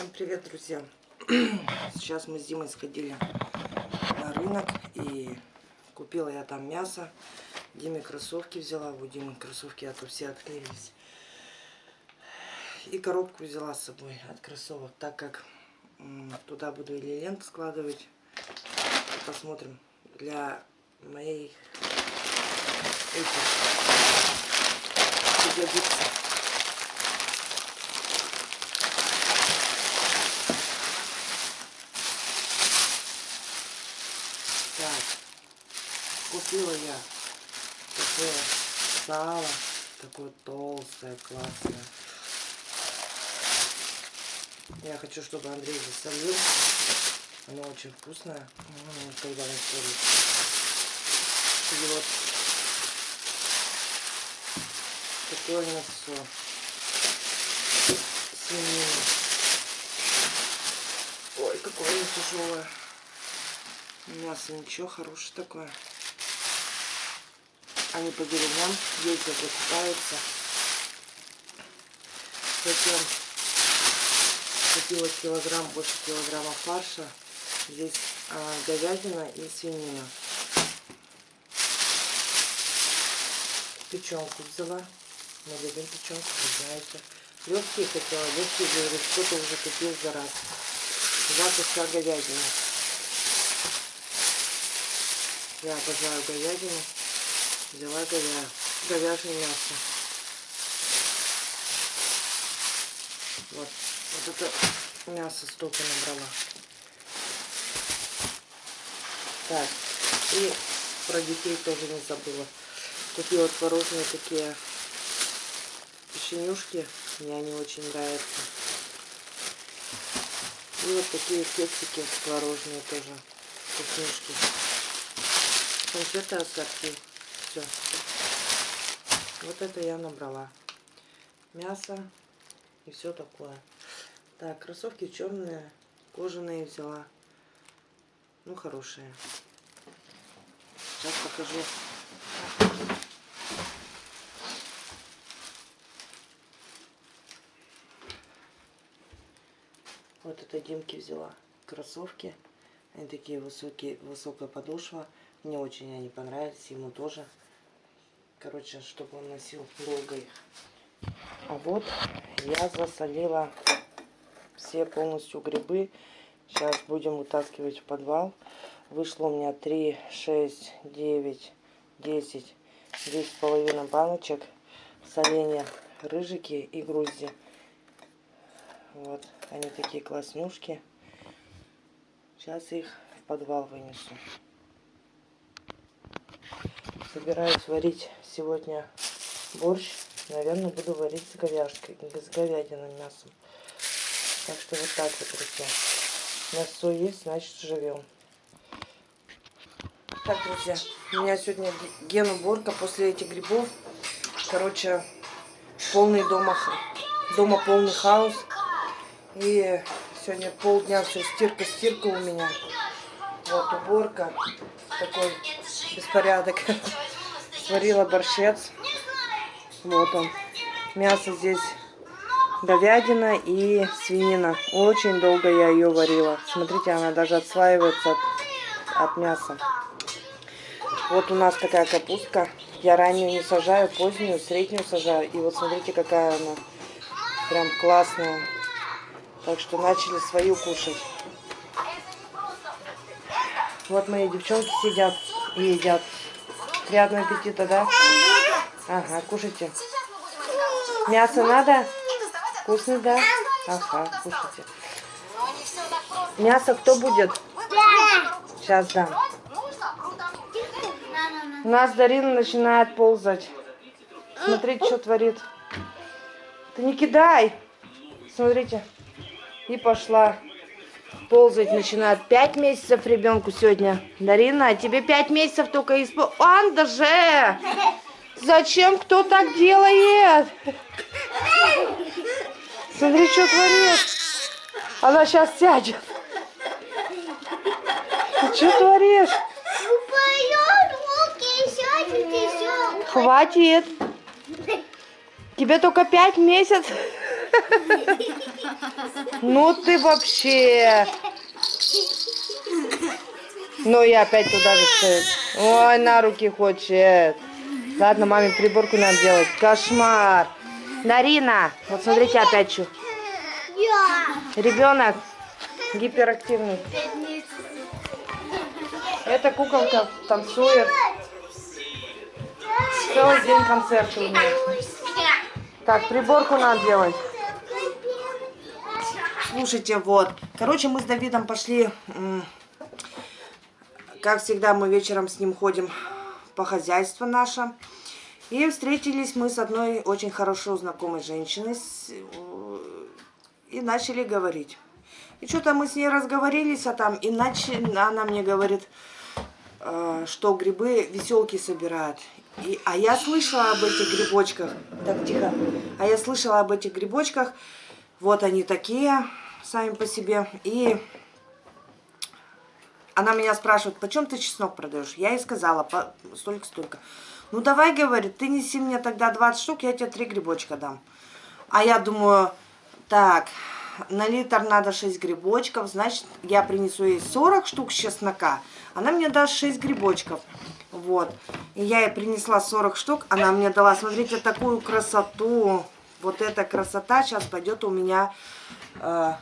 Всем привет, друзья! Сейчас мы с Димой сходили на рынок и купила я там мясо. Диме кроссовки взяла, у Димы кроссовки, а то все отклеились. И коробку взяла с собой от кроссовок, так как туда буду или ленту складывать. Посмотрим. Для моей этих. Купила я такое сало, такое толстое, классное. Я хочу, чтобы Андрей засолил. Оно очень вкусное, когда он солит. И вот такое мясо. Свинина. Ой, какое оно тяжелое. Мясо ничего, хорошее такое. Они по деревням ездят, закупаются. Затем купила килограмм, больше килограмма фарша. Здесь а, говядина и свинина. Печенку взяла. Мы любим печенку, вы знаете. Легкие хотела, легкие, говорю, кто-то уже купил за раз. Два куска говядины. Я обожаю говядину взяла говя... говяжье мясо. Вот, вот это мясо столько набрала. Так, и про детей тоже не забыла. Купила творожные такие печенюшки. Мне они очень нравятся. И вот такие кексики творожные тоже. Вкуснюшки. Конфеты ассорти все. Вот это я набрала. Мясо и все такое. Так, кроссовки черные, кожаные взяла. Ну, хорошие. Сейчас покажу. Вот это Димки взяла. Кроссовки. Они такие высокие, высокая подошва. Мне очень они понравились, ему тоже. Короче, чтобы он носил долго их. А вот я засолила все полностью грибы. Сейчас будем вытаскивать в подвал. Вышло у меня 3, 6, 9, 10, 10 с половиной баночек соленья рыжики и грузди. Вот, они такие класснушки. Сейчас их в подвал вынесу. Собираюсь варить сегодня борщ. Наверное, буду варить с говяжкой, с говядиным мясом. Так что вот так вот, друзья. Мясо есть, значит живем. Так, друзья, у меня сегодня ген после этих грибов. Короче, полный дома, дома полный хаос. И сегодня полдня все стирка-стирка у меня. Вот уборка. Такой беспорядок. Сварила борщец. Вот он. Мясо здесь говядина и свинина. Очень долго я ее варила. Смотрите, она даже отслаивается от, от мяса. Вот у нас такая капустка. Я раннюю не сажаю, позднюю, среднюю сажаю. И вот смотрите, какая она прям классная. Так что начали свою кушать. Вот мои девчонки сидят едят. Приятного аппетита, да? Ага, кушайте. Мясо надо? Вкусно, да? Ага, кушайте. Мясо кто будет? Сейчас дам. У нас Дарина начинает ползать. Смотрите, что творит. Ты не кидай. Смотрите. И пошла ползать начинает. Пять месяцев ребенку сегодня. Дарина, а тебе пять месяцев только испол... Анда же! Зачем кто так делает? Смотри, что творит. Она сейчас сядет. Ты что творишь? Хватит. Тебе только пять месяцев. Ну ты вообще. Ну и опять туда же. Ой, на руки хочет. Ладно, маме приборку надо делать. Кошмар. Нарина, вот смотрите опять что. Ребенок гиперактивный. Эта куколка танцует. Целый день концерты у нее. Так, приборку надо делать. Слушайте, вот. Короче, мы с Давидом пошли... Как всегда, мы вечером с ним ходим по хозяйству наше. И встретились мы с одной очень хорошо знакомой женщиной. И начали говорить. И что-то мы с ней разговорились, а там иначе она мне говорит, э, что грибы веселки собирают. И, а я слышала об этих грибочках. Так, тихо. А я слышала об этих грибочках. Вот они такие, сами по себе. И она меня спрашивает, почем ты чеснок продаешь? Я ей сказала, столько-столько. Ну давай, говорит, ты неси мне тогда 20 штук, я тебе 3 грибочка дам. А я думаю, так, на литр надо 6 грибочков, значит, я принесу ей 40 штук чеснока. Она мне даст 6 грибочков. Вот. И я ей принесла 40 штук, она мне дала, смотрите, такую красоту. Вот эта красота сейчас пойдет у меня... Э,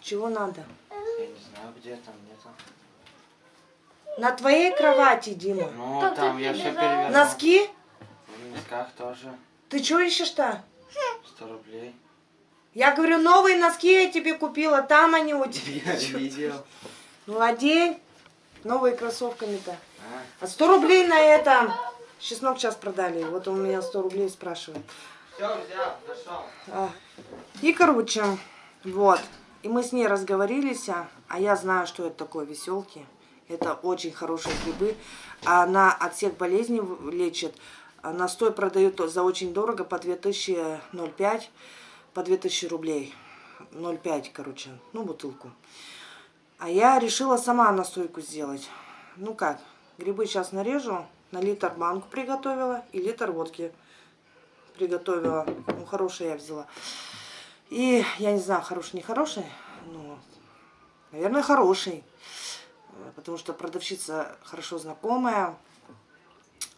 чего надо? Я не знаю, где там, где-то. На твоей кровати, Дима. Ну, там, там я все перевернул. Носки? В носках тоже. Ты что ищешь-то? 100 рублей. Я говорю, новые носки я тебе купила, там они у тебя. Я видел. Ну, одень. Новые кроссовками-то. А, А 100 рублей на это. Чеснок сейчас продали. Вот он у меня 100 рублей спрашивает. А. И, короче, вот. И мы с ней разговорились, а я знаю, что это такое веселки. Это очень хорошие грибы. Она от всех болезней лечит. Настой продают за очень дорого, по 2005, по 2000 рублей. 0,5, короче, ну, бутылку. А я решила сама настойку сделать. Ну как, грибы сейчас нарежу, на литр банку приготовила и литр водки приготовила. Ну, хорошие я взяла. И я не знаю, хороший, не хороший, но, наверное, хороший. Э, Потому что продавщица хорошо знакомая,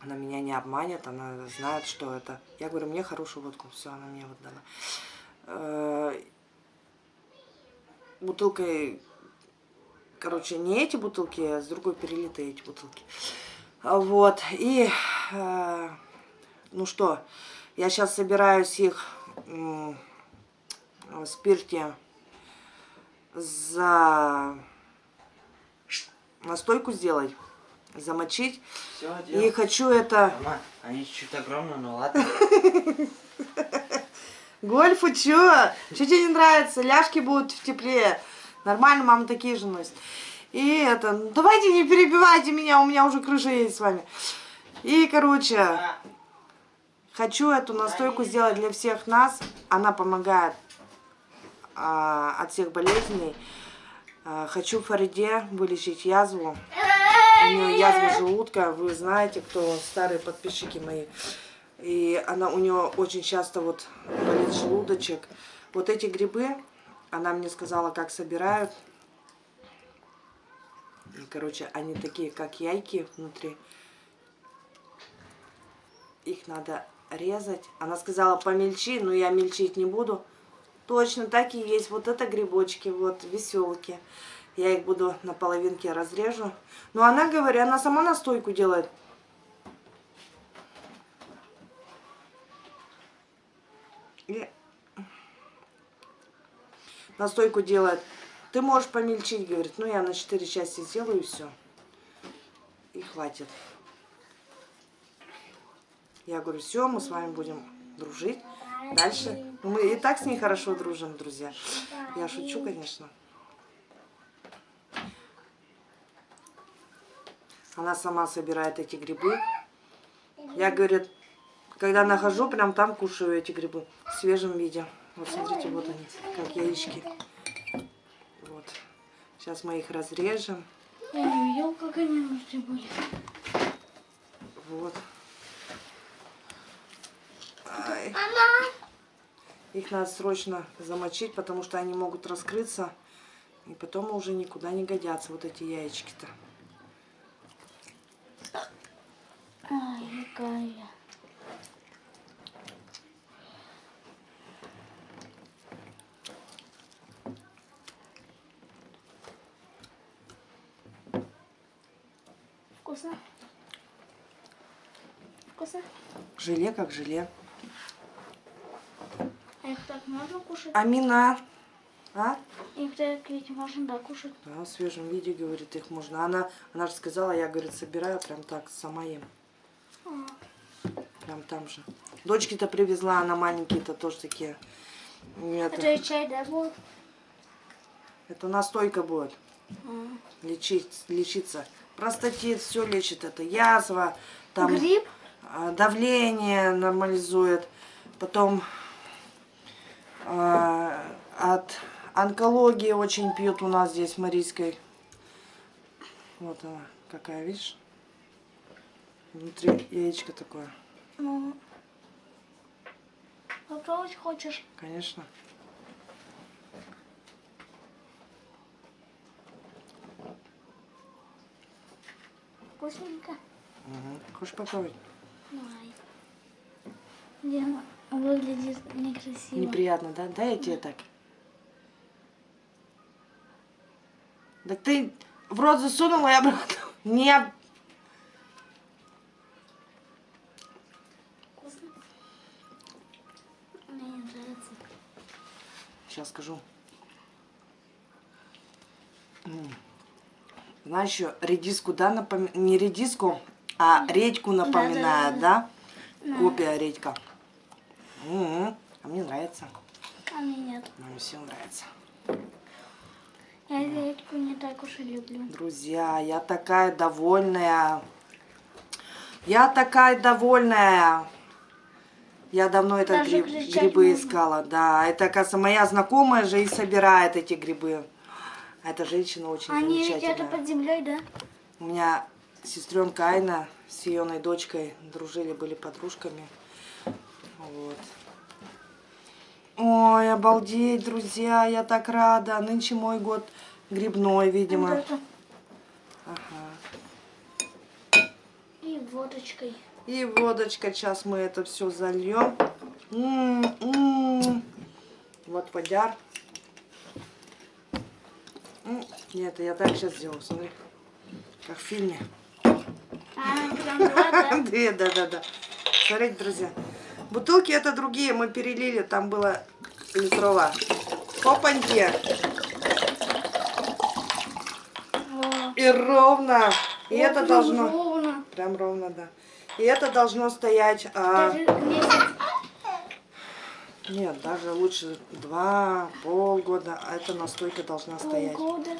она меня не обманет, она знает, что это. Я говорю, мне хорошую водку, все, она мне вот дала. Э, Бутылкой, короче, не эти бутылки, а с другой перелитые эти бутылки. Вот, и, э, ну что, я сейчас собираюсь их в спирте за настойку сделать, замочить. Все, И делал. хочу это... Мама, они чуть огромные, ну ладно. Гольфу чё? Чё тебе не нравится? Ляжки будут в тепле. Нормально, мама такие же носит. И это, ну, давайте не перебивайте меня, у меня уже крыша есть с вами. И, короче, хочу эту настойку сделать для всех нас. Она помогает а, от всех болезней. А, хочу Фариде вылечить язву. У нее язва желудка, вы знаете, кто старые подписчики мои. И она у нее очень часто вот болит желудочек. Вот эти грибы, она мне сказала, как собирают. И, короче, они такие, как яйки внутри. Их надо резать. Она сказала, помельчи, но я мельчить не буду. Точно так и есть. Вот это грибочки, вот веселки. Я их буду на половинке разрежу. Но она, говорит, она сама настойку делает. И настойку делает. Ты можешь помельчить, говорит. Ну, я на 4 части сделаю и все. И хватит. Я говорю, все, мы с вами будем дружить. Дальше. Мы и так с ней хорошо дружим, друзья. Я шучу, конечно. Она сама собирает эти грибы. Я, говорит, когда нахожу, прям там кушаю эти грибы в свежем виде. Вот смотрите, вот они, как яички. Вот. Сейчас мы их разрежем. Я видел, как они внутри были. Вот. Ай. Мама! Их надо срочно замочить, потому что они могут раскрыться. И потом уже никуда не годятся вот эти яички-то. Ай, какая. Вкусно? Вкусно? Желе как желе. Их так можно кушать? Амина. А? Их так ведь можно, да, кушать? Да, в свежем виде, говорит, их можно. Она, она же сказала, я, говорит, собираю прям так, сама ем. А, Прям там же. Дочки-то привезла, она маленькие-то тоже такие. Это, Это чай, да, будет? это настойка будет. А. Лечить, лечиться. Простатит, все лечит это. Язва, там Гриб? а, давление нормализует. Потом от онкологии очень пьют у нас здесь в Марийской. Вот она какая, видишь? Внутри яичко такое, Ну, попробовать хочешь? конечно. Вкусненько? Угу. Хочешь попробовать? Давай. Лена, выглядит некрасиво. Неприятно, да? Дай я тебе так. Так ты в рот засунула и обратно. Не. Вкусно? Мне не нравится. Сейчас скажу. Знаешь, еще редиску, да, напоминает? Не редиску, а редьку напоминает, да? Копия редька. М, А мне нравится. А мне нет. Нам всем нравится. Я редьку не так уж и люблю. Друзья, я такая довольная. Я такая довольная. Я давно это гриб- грибы можно. искала. Да, это, оказывается, моя знакомая же и собирает эти грибы. Эта женщина очень Они замечательная. это под землей, да? У меня сестренка Айна с ее дочкой дружили, были подружками. Вот. Ой, обалдеть, друзья, я так рада. Нынче мой год грибной, видимо. Ага. И водочкой. И водочка, сейчас мы это все зальем. М-м-м. Вот водяр. М, Нет, я так сейчас сделаю, смотри. Как в фильме. А, да, да, да. Смотрите, друзья. Бутылки это другие, мы перелили, там было литровая. Опаньки. Во. И ровно. И Вот это должно... ровно. Прям ровно, да. И это должно стоять... а. Нет, даже лучше два, полгода. А эта настойка должна стоять. Полгода.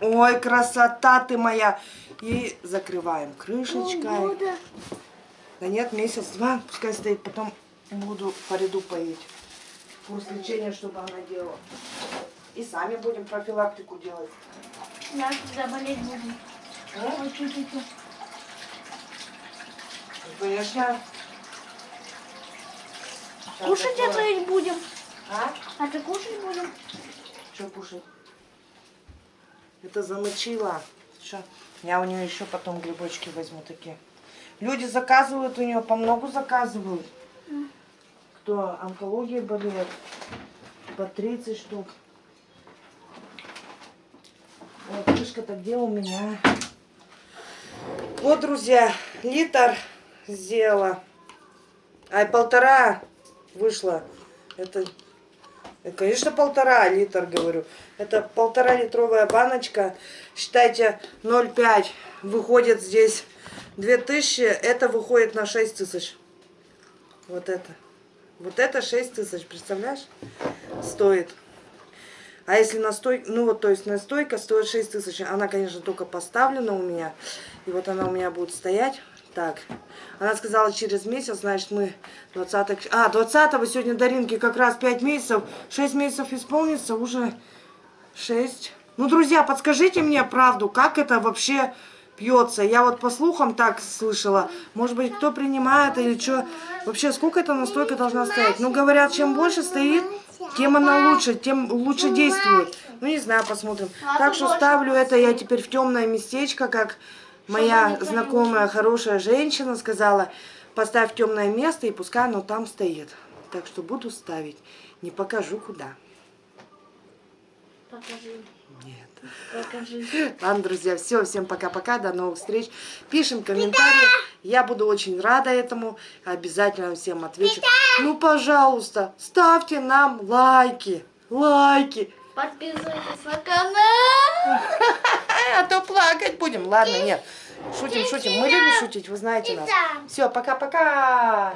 Ой, красота ты моя. И закрываем крышечкой. Полгода. Да нет, месяц-два, пускай стоит, потом буду по ряду поить. Курс лечения, чтобы она делала. И сами будем профилактику делать. Да, когда болеть будем. А? Ой, чуть-чуть. Конечно. Сейчас Кушать такое. это ведь будем. А? А ты кушать будем? Что кушать? Это замочила. Что? Я у нее еще потом грибочки возьму такие. Люди заказывают у нее, по многу заказывают. Кто онкологией болеет, по 30 штук. Вот крышка-то где у меня? Вот, друзья, литр сделала. Ай, полтора вышло. Это Э, Конечно, полтора литр, говорю. Это полтора литровая баночка. Считайте, 0,5 выходит здесь 2000. Это выходит на 6 тысяч. Вот это. Вот это 6 тысяч, представляешь? Стоит. А если настойка, ну вот, то есть настойка стоит 6 тысяч. Она, конечно, только поставлена у меня. И вот она у меня будет стоять. Так. Она сказала, через месяц, значит, мы 20 А, 20 сегодня Даринке как раз 5 месяцев. 6 месяцев исполнится, уже 6. Ну, друзья, подскажите мне правду, как это вообще пьется. Я вот по слухам так слышала. Может быть, кто принимает или что. Вообще, сколько эта настойка должна стоять? Ну, говорят, чем больше стоит, тем она лучше, тем лучше действует. Ну, не знаю, посмотрим. Так что ставлю это я теперь в темное местечко, как моя знакомая хорошая женщина сказала. Поставь темное место и пускай оно там стоит. Так что буду ставить. Не покажу куда. Покажи. Нет. Покажи. Ладно, друзья, все, всем пока-пока, до новых встреч. Пишем комментарии, я буду очень рада этому, обязательно всем отвечу. Ну, пожалуйста, ставьте нам лайки, лайки, Подписывайтесь на канал. а то плакать будем. Ладно, нет, шутим, шутим, мы любим шутить, вы знаете нас. Все, пока-пока.